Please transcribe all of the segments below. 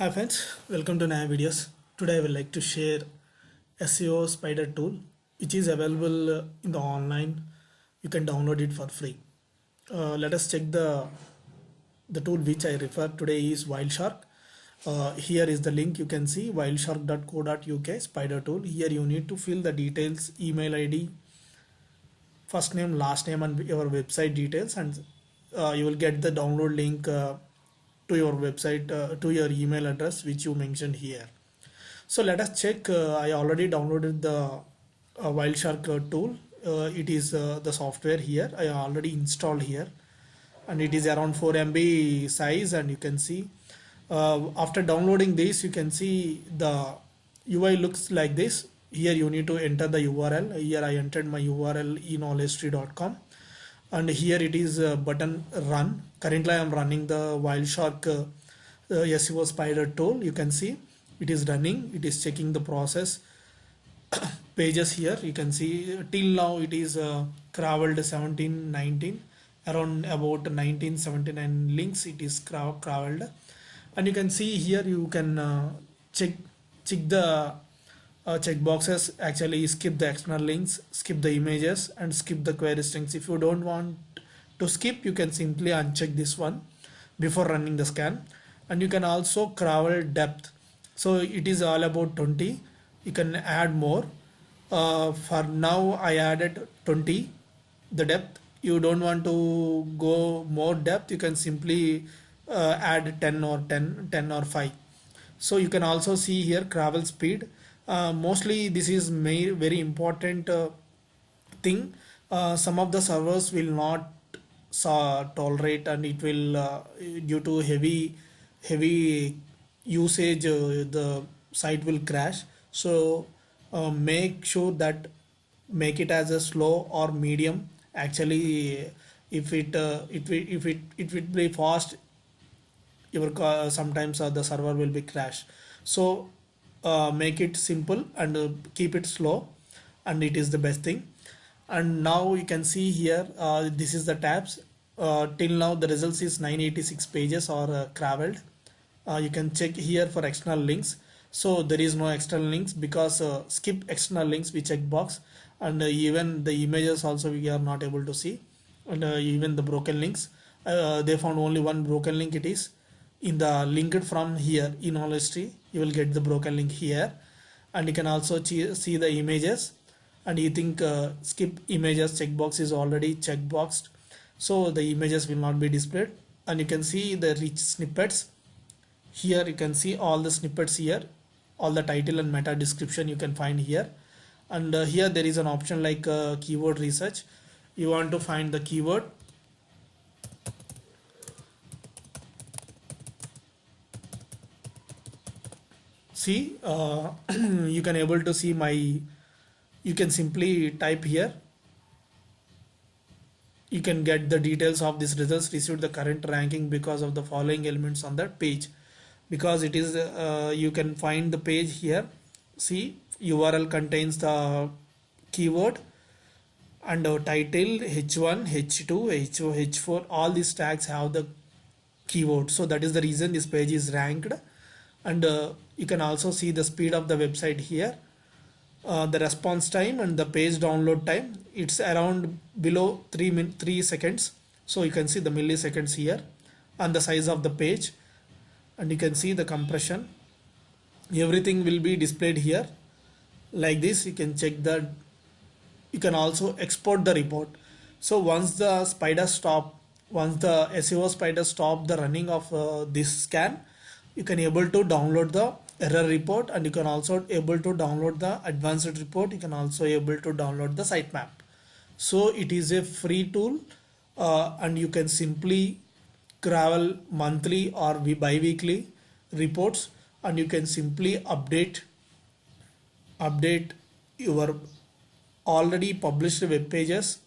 Hi friends, welcome to Naya Videos. Today I would like to share SEO Spider tool which is available uh, in the online. You can download it for free. Uh, let us check the the tool which I refer today is Wildshark. Uh, here is the link you can see wildshark.co.uk spider tool. Here you need to fill the details, email ID, first name, last name and your website details and uh, you will get the download link uh, to your website uh, to your email address which you mentioned here. So let us check uh, i already downloaded the uh, wildshark uh, tool. Uh, it is the software here. I already installed here. And it is around 4 mb size and you can see after downloading this you can see the ui looks like this. Here you need to enter the url here i entered my url eknowledgetree.com and here it is uh, button run. Currently i am running the wildshark uh, uh, seo spider tool. You can see it is running. It is checking the process. Pages here. You can see till now it is uh, crawled 17 19 around about 1979 links it is crawled. And you can see here you can uh, check check the uh, check boxes actually skip the external links skip the images and skip the query strings. If you don't want to skip you can simply uncheck this one before running the scan. And you can also crawl depth. So it is all about 20 you can add more. Uh, for now I added 20 the depth. You don't want to go more depth. You can simply uh, add 10 or 10 10 or 5 so you can also see here crawl speed uh, mostly this is may, very important uh, thing. Uh, some of the servers will not tolerate and it will uh, due to heavy heavy usage uh, the site will crash. So make sure that make it as a slow or medium. Actually if it if it if it it will be fast your sometimes the server will be crash so uh, make it simple and uh, keep it slow and it is the best thing. And now you can see here uh, this is the tabs. Uh, till now the results is 986 pages or uh, uh, you can check here for external links. So there is no external links because skip external links we check box and even the images also we are not able to see. And even the broken links. They found only one broken link it is in the linked from here in history you will get the broken link here. And you can also see the images. And you think uh, skip images checkbox is already checkboxed. So the images will not be displayed. And you can see the rich snippets. Here you can see all the snippets here. All the title and meta description you can find here. And uh, here there is an option like uh, keyword research. You want to find the keyword see uh, you can able to see my you can simply type here. You can get the details of this results received the current ranking because of the following elements on that page. Because it is uh, you can find the page here. See url contains the keyword and our title h1 h2 h h4 all these tags have the keyword. So that is the reason this page is ranked and uh, you can also see the speed of the website here. Uh, the response time and the page download time. It's around below 3 min 3 seconds. So you can see the milliseconds here and the size of the page. And you can see the compression. Everything will be displayed here. Like this you can check that you can also export the report. So once the spider stop once the SEO spider stop the running of uh, this scan you can able to download the error report and you can also able to download the advanced report. You can also able to download the sitemap. So it is a free tool uh, and you can simply crawl monthly or bi-weekly reports and you can simply update update your already published web pages.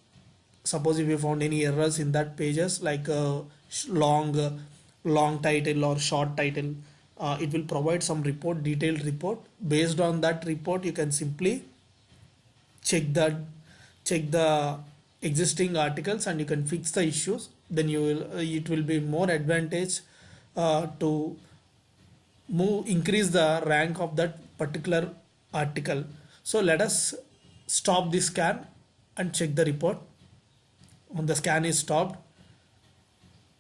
Suppose if you found any errors in that pages like uh, long uh, long title or short title uh, it will provide some report detailed report. Based on that report you can simply check that check the existing articles and you can fix the issues. Then you will uh, it will be more advantage uh, to move increase the rank of that particular article. So let us stop the scan and check the report. When the scan is stopped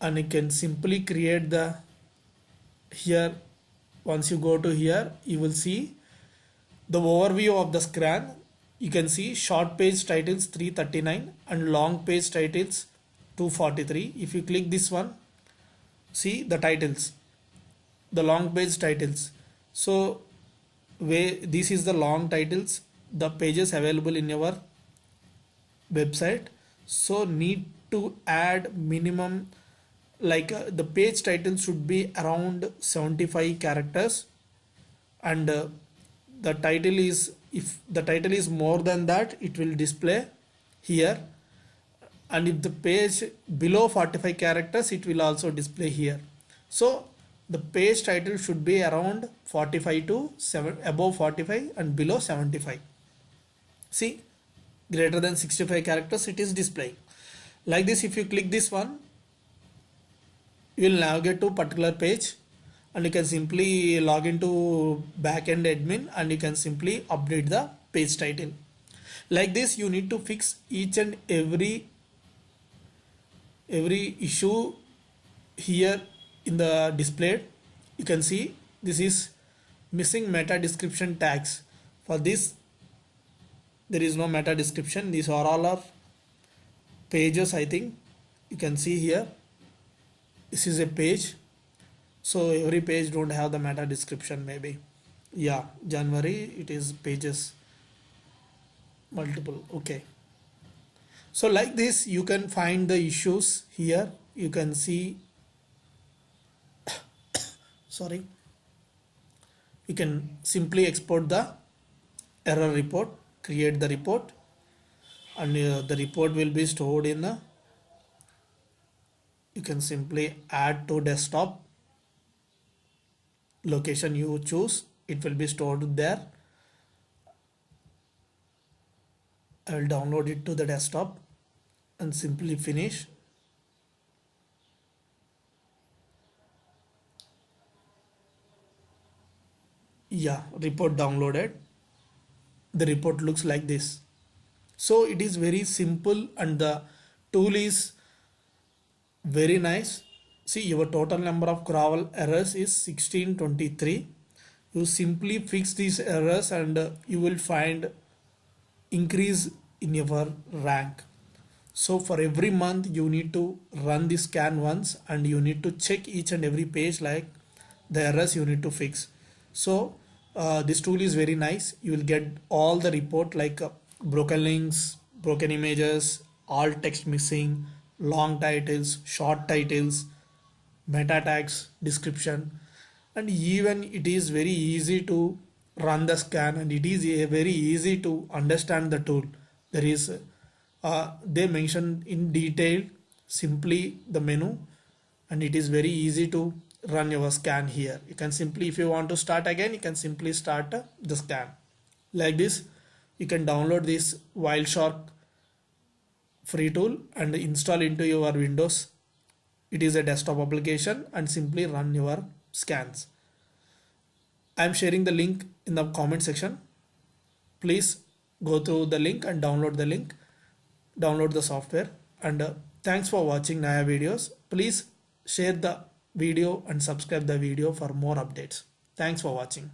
and you can simply create the here. Once you go to here you will see the overview of the scan you can see short page titles 339 and long page titles 243 if you click this one see the titles the long page titles. So where this is the long titles the pages available in your website. So need to add minimum like uh, the page title should be around 75 characters. And uh, the title is if the title is more than that it will display here. And if the page below 45 characters it will also display here. So the page title should be around 45 to 7 above 45 and below 75 see greater than 65 characters it is displaying. Like this if you click this one you will navigate to particular page and you can simply log into backend admin and you can simply update the page title. Like this you need to fix each and every every issue here in the display. You can see this is missing meta description tags. For this there is no meta description. These are all our pages I think. You can see here this is a page. So every page don't have the meta description maybe. Yeah January it is pages multiple. Okay. So like this you can find the issues here. You can see sorry. You can simply export the error report create the report and uh, the report will be stored in the you can simply add to desktop location you choose. It will be stored there. I will download it to the desktop and simply finish. Yeah report downloaded. The report looks like this. So it is very simple and the tool is very nice. See your total number of gravel errors is 1623 you simply fix these errors and uh, you will find increase in your rank. So for every month you need to run this scan once and you need to check each and every page like the errors you need to fix. So uh, this tool is very nice. You will get all the report like uh, broken links broken images alt text missing long titles, short titles, meta tags, description and even it is very easy to run the scan and it is a very easy to understand the tool. There is uh, they mention in detail simply the menu and it is very easy to run your scan here. You can simply if you want to start again you can simply start the scan. Like this you can download this Wildshark free tool and install into your windows. It is a desktop application and simply run your scans. I am sharing the link in the comment section. Please go through the link and download the link. Download the software. And uh, thanks for watching naya videos. Please share the video and subscribe the video for more updates. Thanks for watching